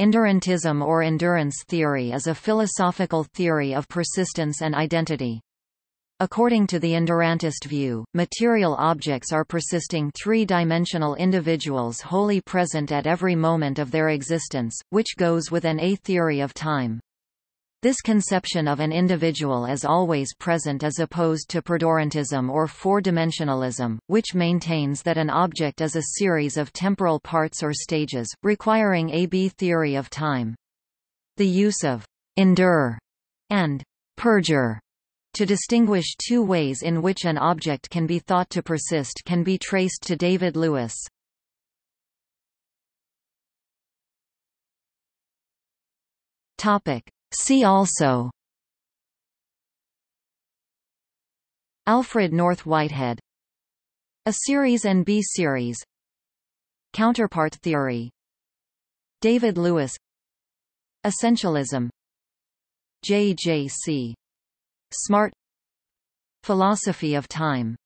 Endurantism or endurance theory is a philosophical theory of persistence and identity. According to the endurantist view, material objects are persisting three-dimensional individuals wholly present at every moment of their existence, which goes with an a-theory of time. This conception of an individual as always present is opposed to perdurantism or four-dimensionalism, which maintains that an object is a series of temporal parts or stages, requiring a B theory of time. The use of endure and perdure to distinguish two ways in which an object can be thought to persist can be traced to David Lewis. Topic. See also Alfred North Whitehead A series and B series Counterpart theory David Lewis Essentialism J. J. C. Smart Philosophy of time